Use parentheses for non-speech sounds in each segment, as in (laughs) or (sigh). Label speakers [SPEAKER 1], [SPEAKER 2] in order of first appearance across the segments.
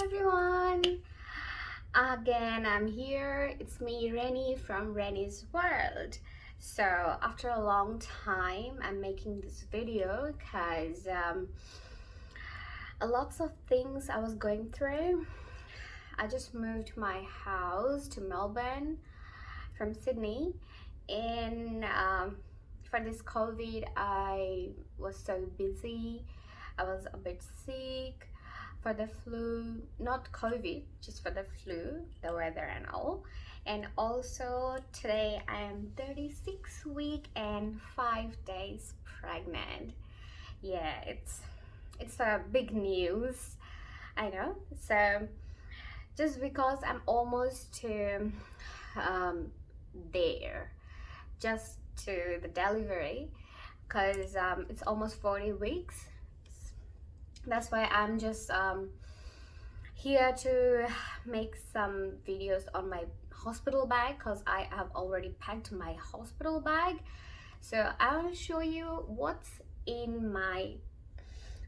[SPEAKER 1] everyone. Again I'm here. It's me Rennie from Rennie's World. So after a long time I'm making this video because um, lots of things I was going through. I just moved my house to Melbourne from Sydney and um, for this COVID I was so busy. I was a bit sick for the flu not covid just for the flu the weather and all. And also today i am 36 week and five days pregnant. Yeah it's it's a big news i know. So just because i'm almost to um there just to the delivery because um, it's almost 40 weeks that's why i'm just um, here to make some videos on my hospital bag because i have already packed my hospital bag. So i'll show you what's in my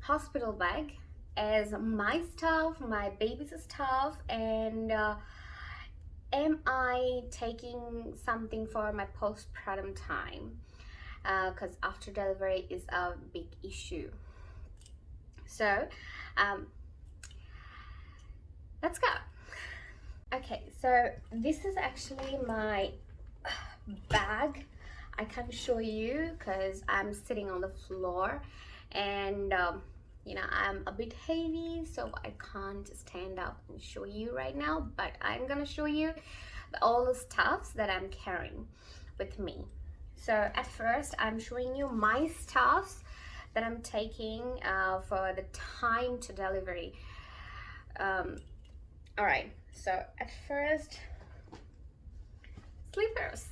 [SPEAKER 1] hospital bag as my stuff my baby's stuff and uh, am i taking something for my postpartum time? Because uh, after delivery is a big issue so um, let's go. Okay so this is actually my bag. I can't show you because I'm sitting on the floor and um, you know I'm a bit heavy so I can't stand up and show you right now but I'm gonna show you all the stuffs that I'm carrying with me. So at first I'm showing you my stuffs that I'm taking uh, for the time to delivery. Um, all right, so at first, slippers.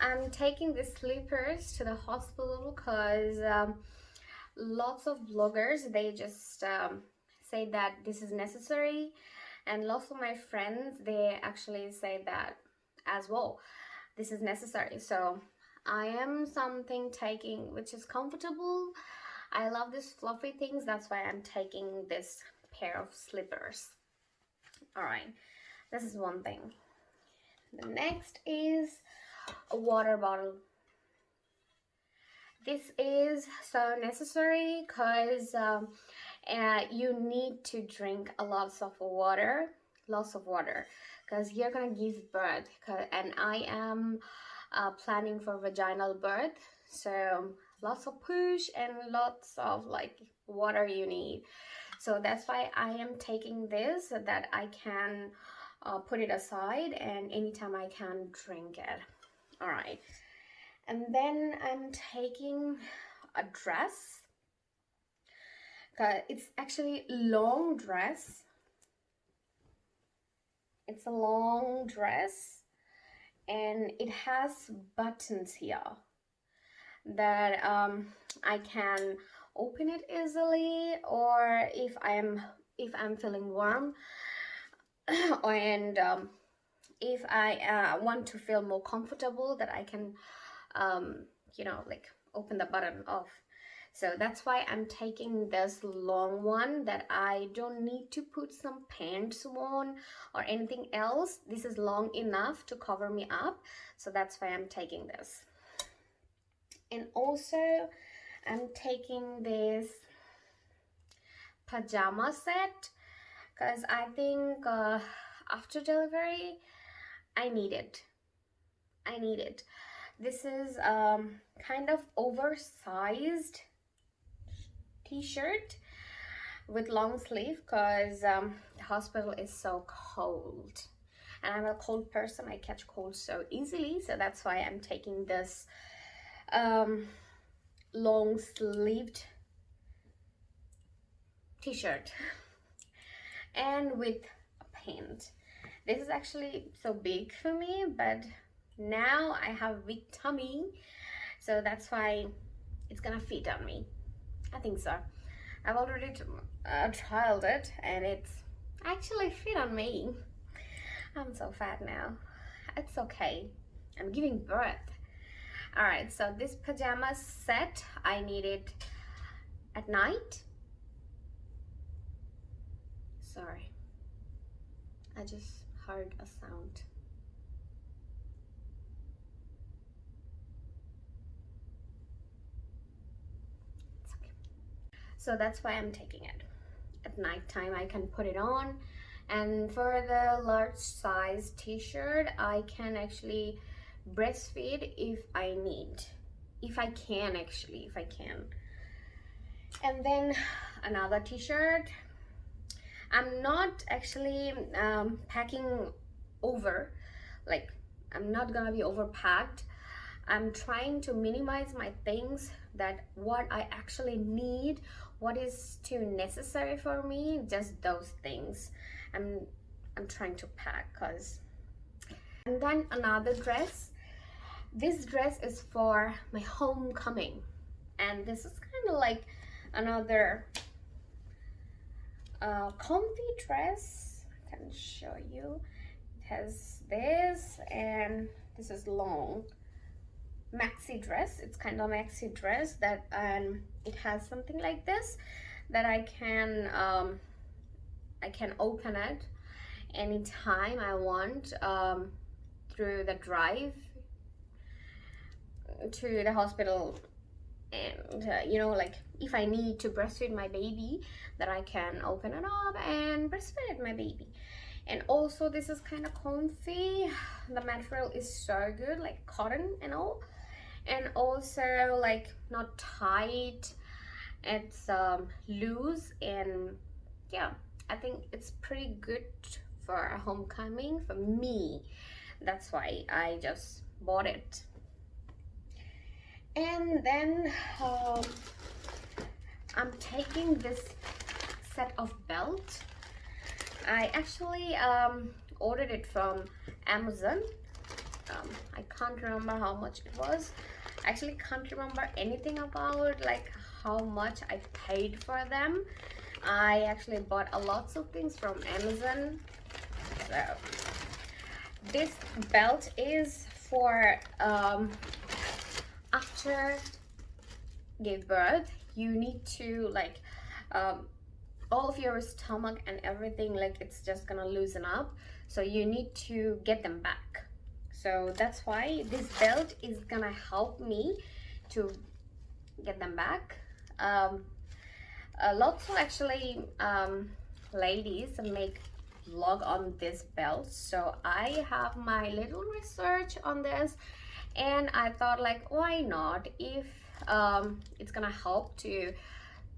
[SPEAKER 1] I'm taking the slippers to the hospital because um, lots of bloggers, they just um, say that this is necessary and lots of my friends, they actually say that as well. This is necessary. So I am something taking which is comfortable. I love these fluffy things. That's why I'm taking this pair of slippers. All right, this is one thing. The next is a water bottle. This is so necessary because um, uh, you need to drink a lot of water, lots of water because you're gonna give birth and I am uh, planning for vaginal birth. So lots of push and lots of like water you need. So that's why I am taking this so that I can uh, put it aside and anytime I can drink it. All right. And then I'm taking a dress. It's actually long dress. It's a long dress and it has buttons here that um, I can open it easily or if I'm if I'm feeling warm (clears throat) and um, if I uh, want to feel more comfortable that I can um, you know like open the button off so that's why I'm taking this long one that I don't need to put some pants on or anything else. This is long enough to cover me up. So that's why I'm taking this. And also I'm taking this pajama set because I think uh, after delivery I need it. I need it. This is um, kind of oversized t-shirt with long sleeve because um, the hospital is so cold. And I'm a cold person I catch cold so easily so that's why I'm taking this um, long sleeved t-shirt. And with a pant. This is actually so big for me but now I have a big tummy so that's why it's gonna fit on me I think so. I've already uh, trialed it and it's actually fit on me. I'm so fat now. It's okay. I'm giving birth. Alright, so this pajama set, I need it at night sorry I just heard a sound okay. So that's why I'm taking it. At nighttime I can put it on. And for the large size t-shirt I can actually breastfeed if I need. If I can actually if I can. And then another t-shirt. I'm not actually um, packing over. Like I'm not gonna be overpacked. I'm trying to minimize my things that what I actually need what is too necessary for me just those things I'm I'm trying to pack cause and then another dress. This dress is for my homecoming. And this is kind of like another uh, comfy dress. I can show you. It has this and this is long. Maxi dress. It's kind of maxi dress that um it has something like this that I can um I can open it anytime I want um through the drive to the hospital. And uh, you know like if I need to breastfeed my baby that I can open it up and breastfeed my baby. And also this is kind of comfy. The material is so good like cotton and all and also like not tight. It's um, loose and yeah I think it's pretty good for a homecoming for me. That's why I just bought it. And then um, I'm taking this set of belt. I actually um, ordered it from Amazon. Um, I can't remember how much it was actually can't remember anything about like how much I paid for them. I actually bought a lots of things from Amazon. So this belt is for um, after give birth you need to like um, all of your stomach and everything like it's just gonna loosen up. So you need to get them back so that's why this belt is gonna help me to get them back. Um, uh, lots of actually um, ladies make vlog on this belt. So I have my little research on this and I thought like why not? If um, it's gonna help to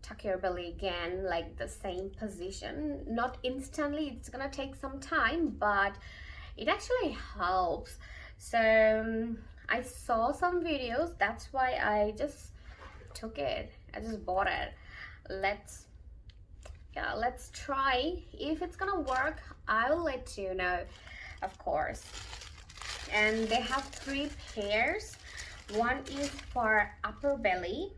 [SPEAKER 1] tuck your belly again like the same position not instantly it's gonna take some time but it actually helps. So um, I saw some videos that's why I just took it. I just bought it. Let's yeah let's try. If it's gonna work I'll let you know of course. And they have three pairs. One is for upper belly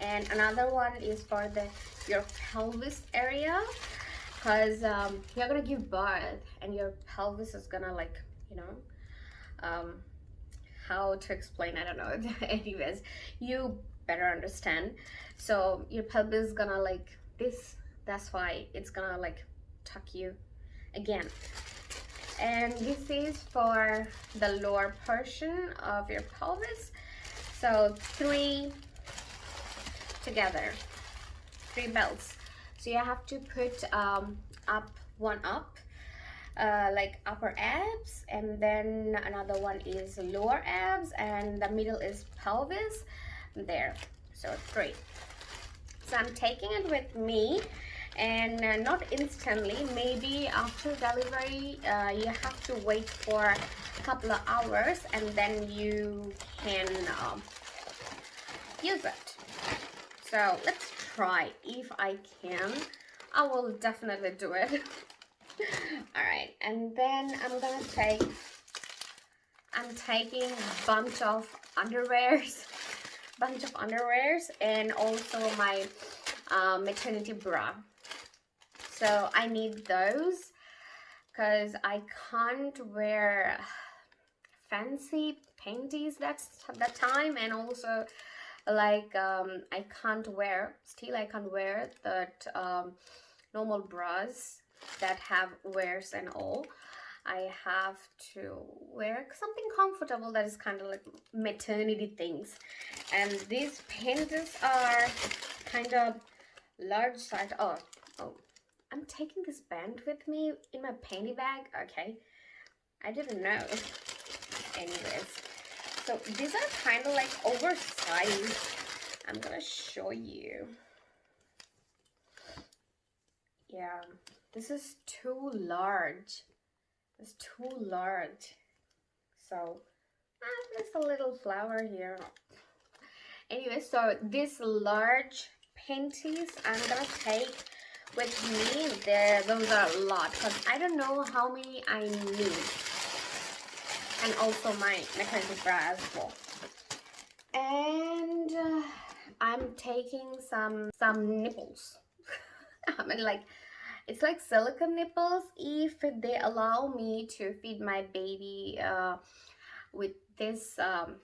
[SPEAKER 1] and another one is for the your pelvis area because um, you're gonna give birth and your pelvis is gonna like you know um, how to explain I don't know. (laughs) Anyways you better understand. So your pelvis is gonna like this that's why it's gonna like tuck you again. And this is for the lower portion of your pelvis. So three together three belts so you have to put um, up one up uh, like upper abs and then another one is lower abs and the middle is pelvis. There. So three so I'm taking it with me and uh, not instantly. Maybe after delivery uh, you have to wait for a couple of hours and then you can um, use it. So let's try. If I can I will definitely do it. (laughs) All right and then I'm gonna take I'm taking a bunch of underwears (laughs) bunch of underwears and also my uh, maternity bra. So I need those because I can't wear (sighs) fancy panties that's that time and also like um, I can't wear still I can't wear that um, normal bras that have wears and all. I have to wear something comfortable that is kind of like maternity things. And these panties are kind of large size oh oh I'm taking this band with me in my panty bag okay? I didn't know. Anyways so these are kind of like oversized I'm gonna show you. Yeah this is too large. It's too large. So ah, there's a little flower here. Anyway so this large panties i'm gonna take with me. There those are a lot because i don't know how many i need. And also my maternity bra as well and uh, i'm taking some some nipples. (laughs) I mean like it's like silicone nipples if they allow me to feed my baby uh, with this um,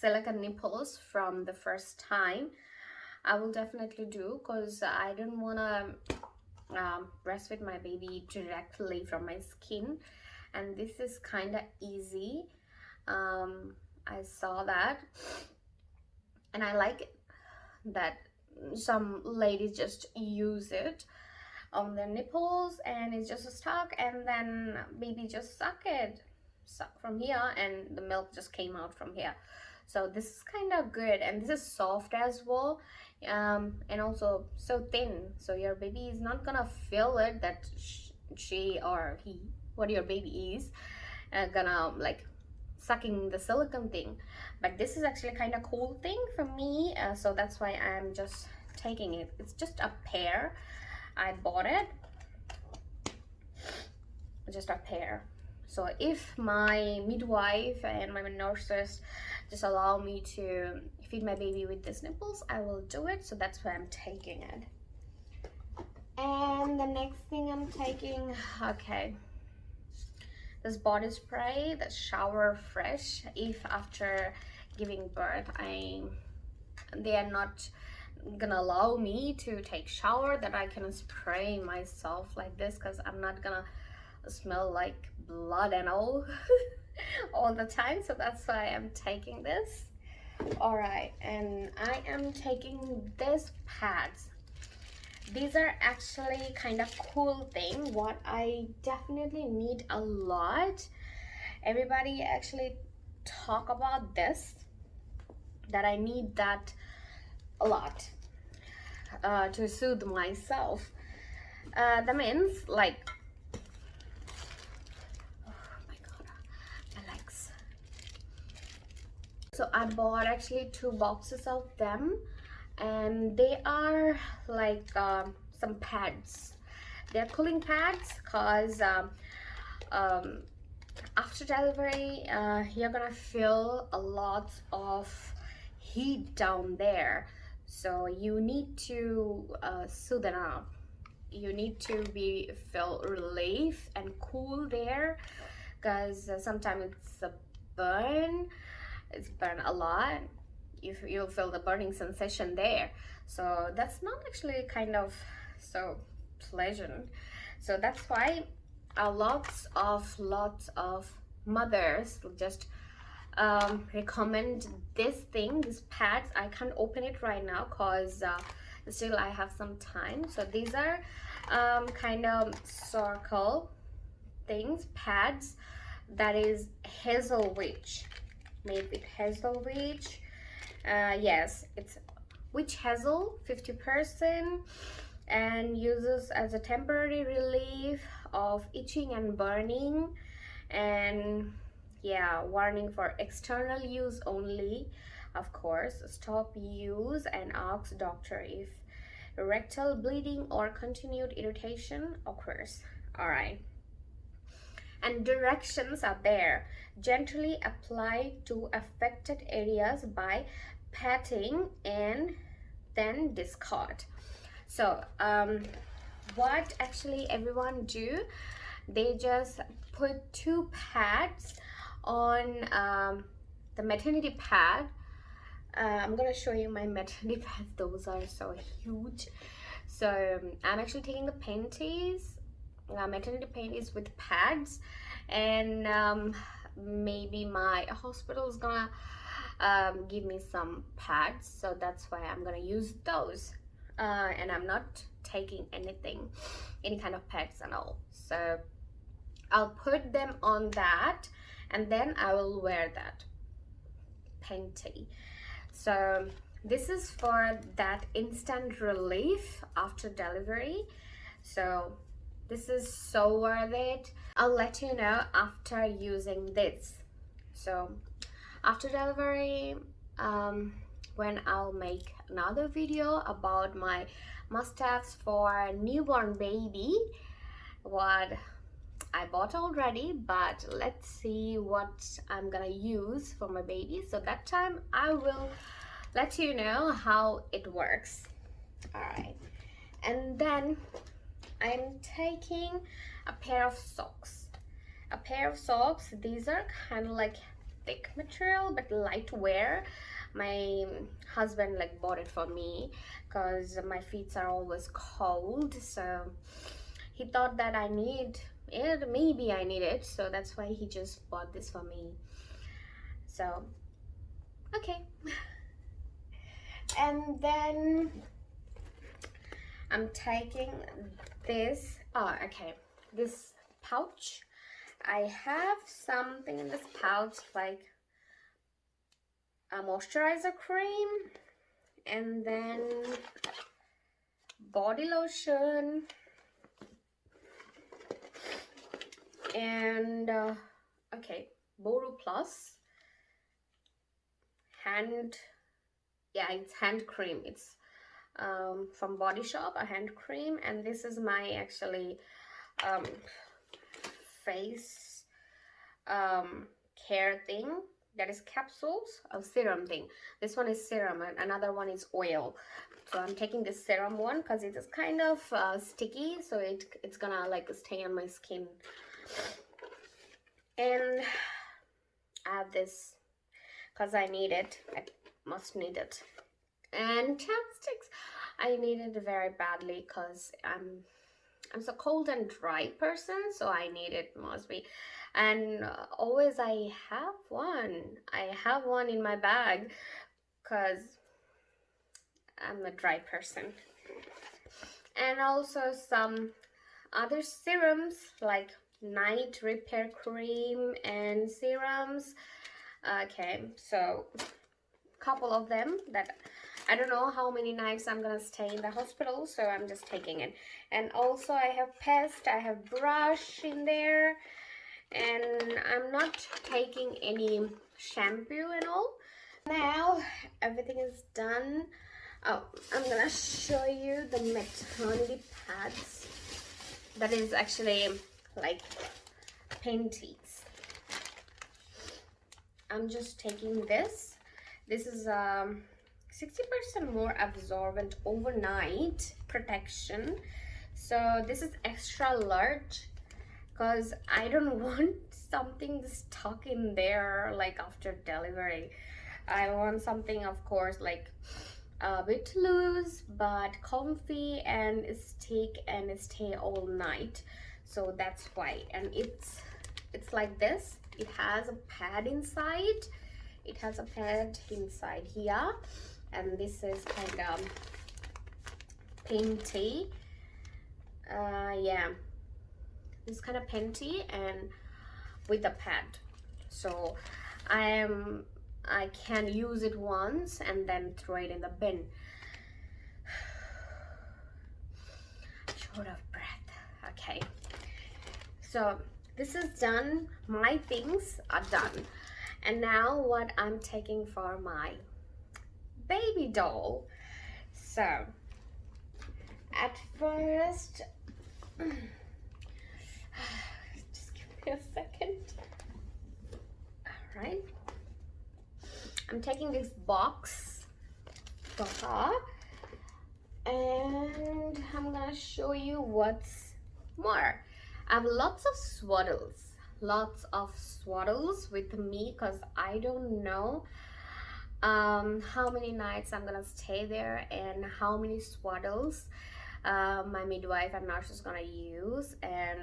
[SPEAKER 1] silicone nipples from the first time. I will definitely do because I don't want to um, breastfeed my baby directly from my skin. And this is kind of easy um, I saw that and I like it, that some ladies just use it on their nipples and it's just stuck and then baby just suck it suck from here and the milk just came out from here. So this is kind of good and this is soft as well um, and also so thin. So your baby is not gonna feel it that she or he what your baby is uh, gonna like sucking the silicone thing. But this is actually kind of cool thing for me uh, so that's why I'm just taking it. It's just a pair I bought it. Just a pair so if my midwife and my nurses just allow me to feed my baby with these nipples I will do it. So that's why I'm taking it. And the next thing I'm taking okay this body spray the shower fresh if after giving birth I they are not gonna allow me to take shower that I can spray myself like this because I'm not gonna smell like blood and all (laughs) all the time. So that's why I'm taking this. All right and I am taking this pads these are actually kind of cool thing what I definitely need a lot everybody actually talk about this that I need that a lot uh, to soothe myself. Uh, that means like, oh my god, my legs. So I bought actually two boxes of them and they are like um, some pads. They're cooling pads cause um, um, after delivery uh, you're gonna feel a lot of heat down there. So you need to uh, soothe up. You need to be feel relief and cool there because uh, sometimes it's a burn. It's burn a lot you, you'll feel the burning sensation there. So that's not actually kind of so pleasant. So that's why a lots of lots of mothers just um, recommend this thing these pads. I can't open it right now because uh, still i have some time. So these are um, kind of circle things pads that is hazel witch made with hazel witch uh, yes it's witch hazel 50 percent and uses as a temporary relief of itching and burning and yeah warning for external use only. Of course stop use and ask doctor if rectal bleeding or continued irritation occurs. All right. And directions are there. Gently apply to affected areas by patting and then discard. So um what actually everyone do they just put two pads on um, the maternity pad. Uh, I'm gonna show you my (laughs) maternity pads those are so huge. So um, I'm actually taking the panties uh, maternity panties with pads and um, maybe my hospital is gonna um, give me some pads so that's why I'm gonna use those. Uh, and I'm not taking anything any kind of pads and all. So I'll put them on that and then I will wear that panty so this is for that instant relief after delivery. So this is so worth it. I'll let you know after using this. So after delivery um, when I'll make another video about my must-haves for newborn baby what I bought already but let's see what I'm gonna use for my baby. So that time I will let you know how it works. All right and then I'm taking a pair of socks. A pair of socks these are kind of like thick material but light wear. My husband like bought it for me because my feet are always cold so he thought that I need it maybe I need it so that's why he just bought this for me. So okay. And then I'm taking this oh okay this pouch I have something in this pouch like a moisturizer cream and then body lotion and uh, okay Boro Plus. Hand yeah it's hand cream. It's um, from Body Shop a hand cream. And this is my actually um, face um, care thing that is capsules of serum thing. This one is serum and another one is oil. So i'm taking this serum one because it is kind of uh, sticky so it it's gonna like stay on my skin. And i have this because i need it. I must need it. And chapsticks. I need it very badly because i'm i'm so cold and dry person so i need it must be and always I have one. I have one in my bag because I'm a dry person. And also some other serums like night repair cream and serums. Okay, so a couple of them that I don't know how many nights I'm gonna stay in the hospital, so I'm just taking it. And also I have paste, I have brush in there, and I'm not taking any shampoo and all. Now everything is done. Oh, I'm gonna show you the maternity pads. That is actually like panties. I'm just taking this. This is um 60% more absorbent overnight protection. So this is extra large because I don't (laughs) want something stuck in there like after delivery. I want something of course like a bit loose but comfy and stick and stay all night. So that's why. And it's it's like this. It has a pad inside. It has a pad inside here and this is kind of painty uh yeah. This kind of panty and with a pad. So I am I can use it once and then throw it in the bin. (sighs) Short of breath. Okay. So this is done. My things are done. And now what I'm taking for my baby doll so at first (sighs) Just give me a second. All right. I'm taking this box her and I'm gonna show you what's more. I have lots of swaddles, lots of swaddles with me because I don't know um, how many nights I'm gonna stay there and how many swaddles uh, my midwife and nurse is gonna use. And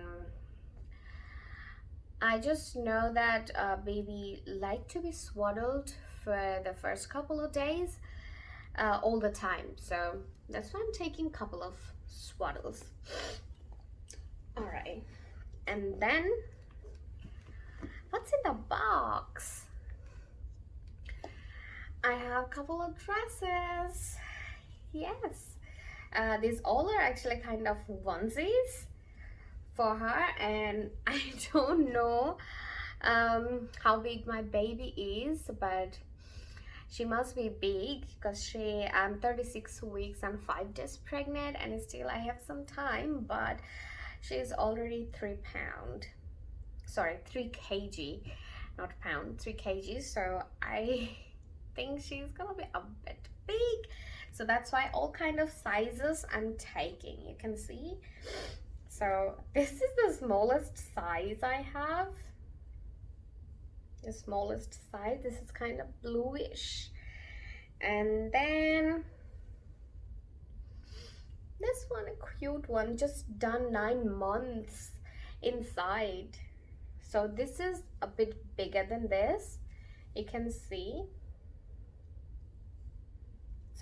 [SPEAKER 1] I just know that uh, baby like to be swaddled for the first couple of days uh, all the time. So that's why I'm taking a couple of swaddles. All right. And then what's in the box I have a couple of dresses. Yes. Uh, these all are actually kind of onesies for her and (laughs) I don't know um, how big my baby is but she must be big because she I'm 36 weeks and 5 days pregnant and still I have some time but she's already 3 pound. Sorry 3 kg not pound 3 kg so I (laughs) think she's gonna be a bit big. So that's why all kind of sizes I'm taking you can see. So this is the smallest size I have. The smallest size this is kind of bluish. And then this one a cute one just done nine months inside. So this is a bit bigger than this you can see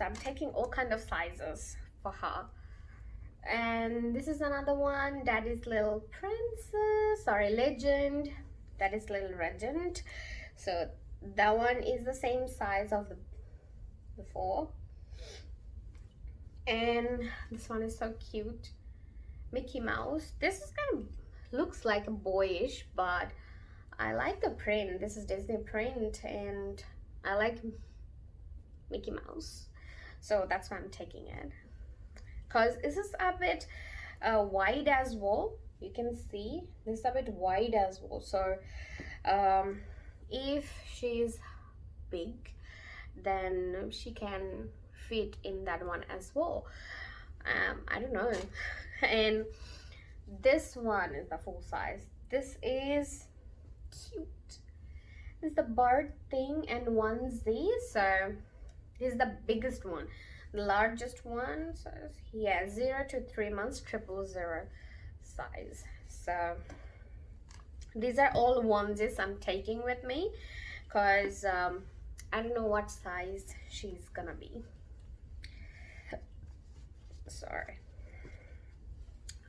[SPEAKER 1] so I'm taking all kind of sizes for her. And this is another one that is little princess sorry legend. That is little legend so that one is the same size of the before and this one is so cute. Mickey Mouse. This is kind of looks like a boyish but I like the print. This is Disney print and I like Mickey Mouse so that's why I'm taking it. Because this is a bit uh, wide as well you can see this is a bit wide as well so um, if she's big then she can fit in that one as well um, I don't know. (laughs) And this one is the full size. This is cute. This is the bird thing and onesie so this is the biggest one. The largest one says, yeah, zero to three months, triple zero size. So these are all onesies I'm taking with me because um, I don't know what size she's gonna be. Sorry.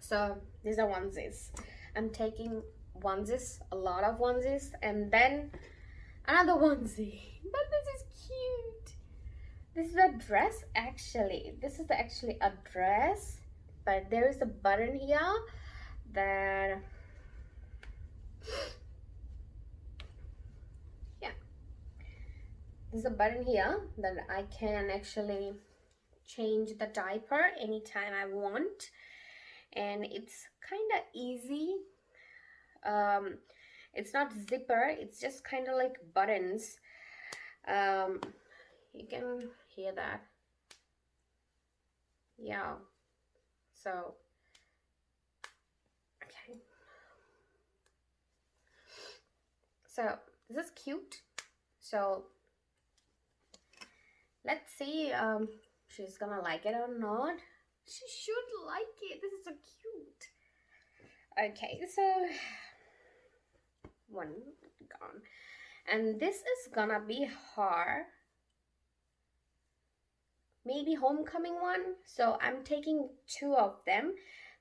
[SPEAKER 1] So these are onesies. I'm taking onesies, a lot of onesies, and then another onesie. (laughs) But this is cute this is a dress actually. This is actually a dress but there is a button here that yeah. There's a button here that I can actually change the diaper anytime I want. And it's kind of easy. Um, it's not zipper it's just kind of like buttons. Um, you can hear that. Yeah. So okay. So this is cute. So let's see um she's gonna like it or not. She should like it. This is so cute. Okay so one gone. And this is gonna be her maybe homecoming one. So i'm taking two of them.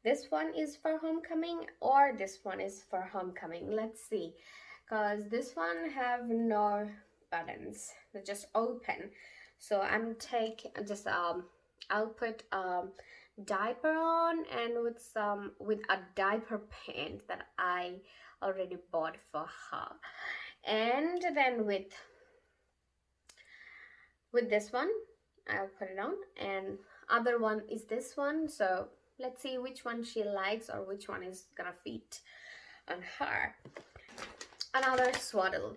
[SPEAKER 1] This one is for homecoming or this one is for homecoming. Let's see. Because this one have no buttons. They're just open. So i'm take just um i'll put um diaper on and with some with a diaper pant that i already bought for her. And then with with this one I'll put it on. And other one is this one. So let's see which one she likes or which one is gonna fit on her. Another swaddle.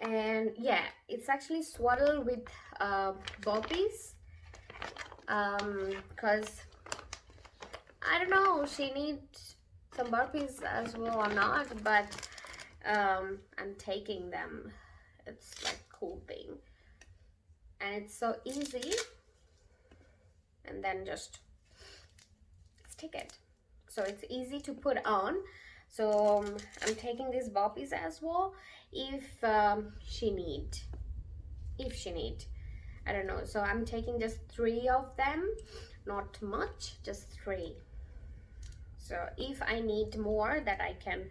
[SPEAKER 1] And yeah it's actually swaddle with uh, bobbies. Um because I don't know she needs some burpees as well or not but um I'm taking them. It's like cool thing and it's so easy. And then just stick it. So it's easy to put on. So um, I'm taking these bobbies as well if um, she need if she need. I don't know. So I'm taking just three of them not much just three. So if I need more that I can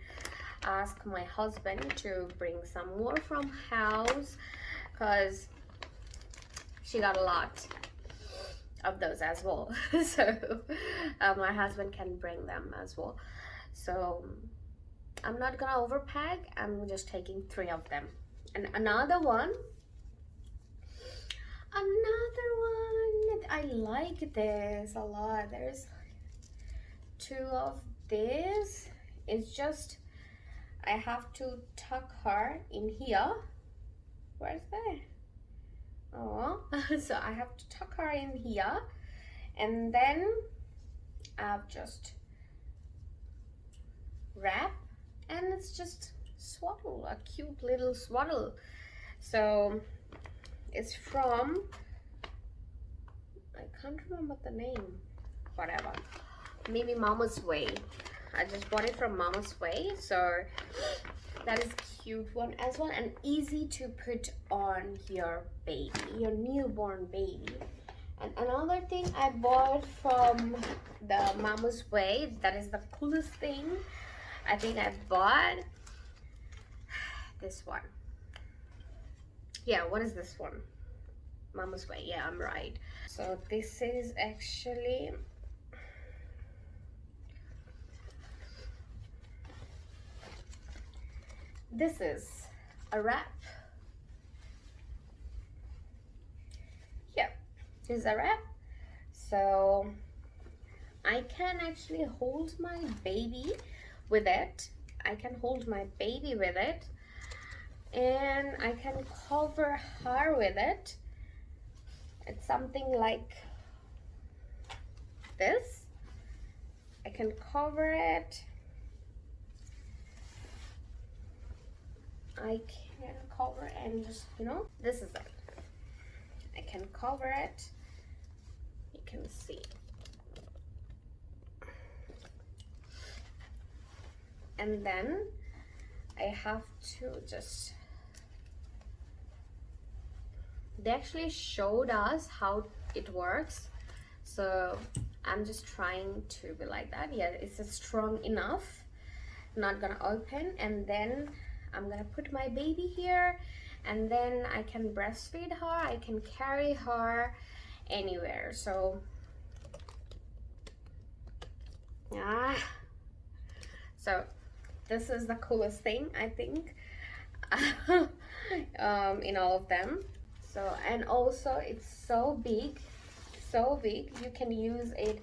[SPEAKER 1] ask my husband to bring some more from house because she got a lot of those as well. (laughs) So uh, my husband can bring them as well. So I'm not gonna overpack. I'm just taking three of them. And another one another one I like this a lot. There's two of this. It's just I have to tuck her in here. Where's that oh (laughs) so I have to tuck her in here. And then I've just wrap and it's just swaddle a cute little swaddle. So it's from I can't remember the name. Whatever. Maybe mama's way I just bought it from mama's way so that is cute one as well and easy to put on your baby your newborn baby. And another thing I bought from the mama's way that is the coolest thing I think I bought (sighs) this one. Yeah what is this one? Mama's way yeah i'm right. So this is actually this is a wrap. Yeah this is a wrap. So I can actually hold my baby with it. I can hold my baby with it. And I can cover her with it. It's something like this. I can cover it I can cover and just you know this is it. I can cover it. You can see. And then I have to just they actually showed us how it works. So I'm just trying to be like that. Yeah it's strong enough. Not gonna open. And then I'm gonna put my baby here and then I can breastfeed her I can carry her anywhere so. Yeah. So this is the coolest thing I think (laughs) um, in all of them. So and also it's so big so big you can use it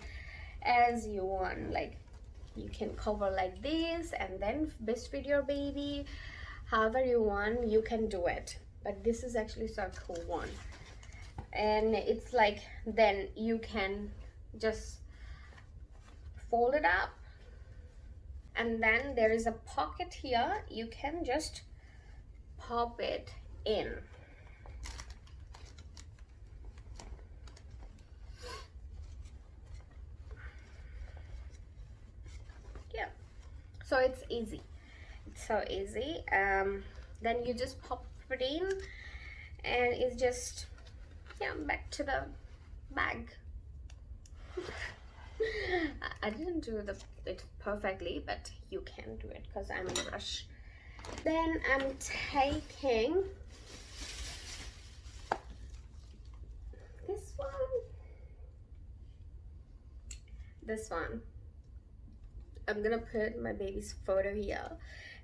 [SPEAKER 1] as you want like you can cover like this and then breastfeed your baby however you want you can do it. But this is actually so cool one. And it's like then you can just fold it up. And then there is a pocket here. You can just pop it in. Yeah. So it's easy so easy um then you just pop it in and it's just yeah back to the bag (laughs) I didn't do the, it perfectly, but you can do it because I'm in a rush. Then I'm taking this one, this one. I'm gonna put my baby's photo here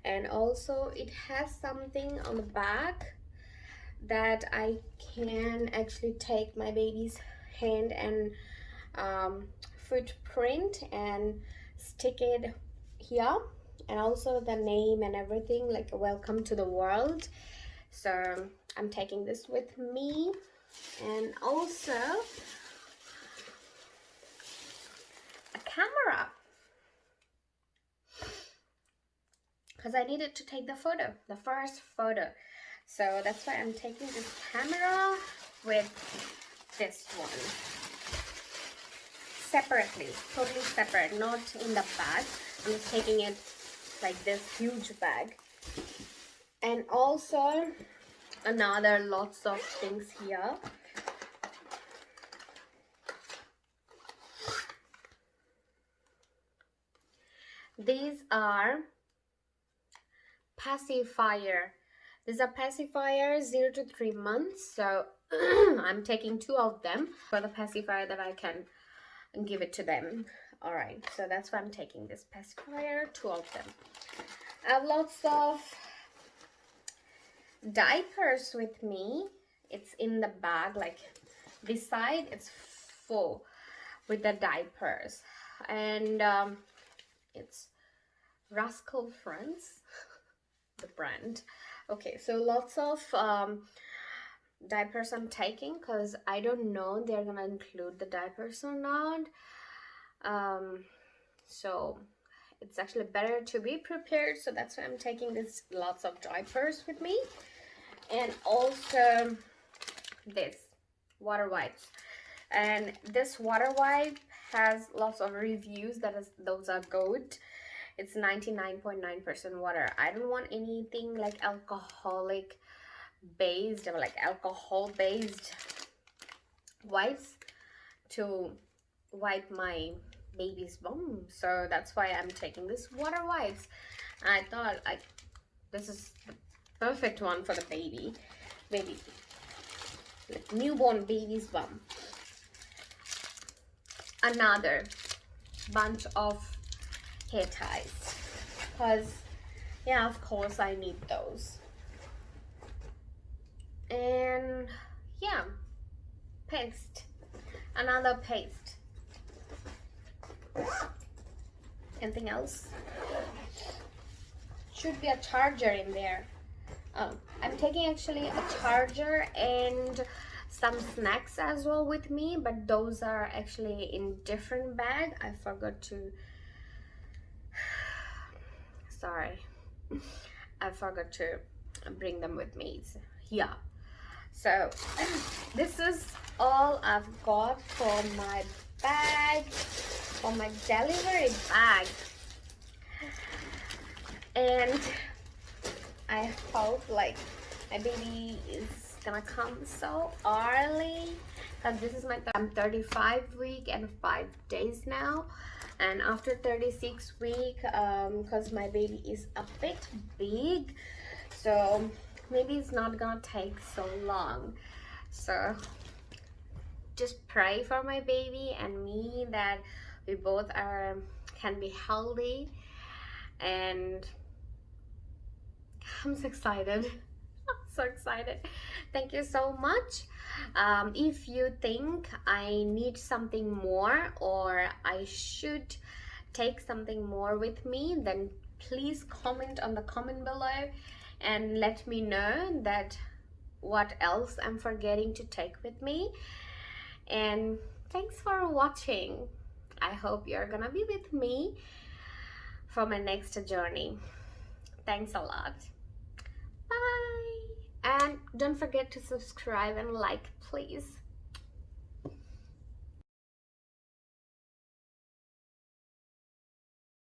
[SPEAKER 1] and also it has something on the back that I can actually take my baby's hand and um, footprint and stick it here. And also the name and everything like welcome to the world. So I'm taking this with me. And also a camera because I needed to take the photo the first photo. So that's why I'm taking this camera with this one. Separately totally separate not in the bag. I'm just taking it like this huge bag. And also another lots of things here. These are pacifier these are pacifier 0 to 3 months so (clears throat) I'm taking two of them for the pacifier that I can give it to them. All right so that's why I'm taking this pacifier two of them. I have lots of diapers with me. It's in the bag like this side it's full with the diapers. And um, it's Rascal Friends the brand. Okay so lots of um, diapers I'm taking because I don't know they're gonna include the diapers or not. Um, so it's actually better to be prepared so that's why I'm taking this lots of diapers with me. And also this water wipes. And this water wipe has lots of reviews that is those are good it's 99.9% water. I don't want anything like alcoholic based or like alcohol based wipes to wipe my baby's bum so that's why i'm taking this water wipes. I thought like this is the perfect one for the baby. Baby like newborn baby's bum. Another bunch of hair ties. Because yeah of course I need those. And yeah paste. Another paste. Anything else? Should be a charger in there. Oh, I'm taking actually a charger and some snacks as well with me but those are actually in different bag. I forgot to sorry. I forgot to bring them with me. Yeah. So (clears throat) this is all I've got for my bag for my delivery bag. And I hope like my baby is gonna come so early because this is my I'm 35 week and five days now and after 36 week because um, my baby is a bit big so maybe it's not gonna take so long. So just pray for my baby and me that we both are can be healthy. And I'm so excited so excited. Thank you so much. Um, if you think I need something more or I should take something more with me then please comment on the comment below and let me know that what else I'm forgetting to take with me. And thanks for watching. I hope you're gonna be with me for my next journey. Thanks a lot. Bye and don't forget to subscribe and like please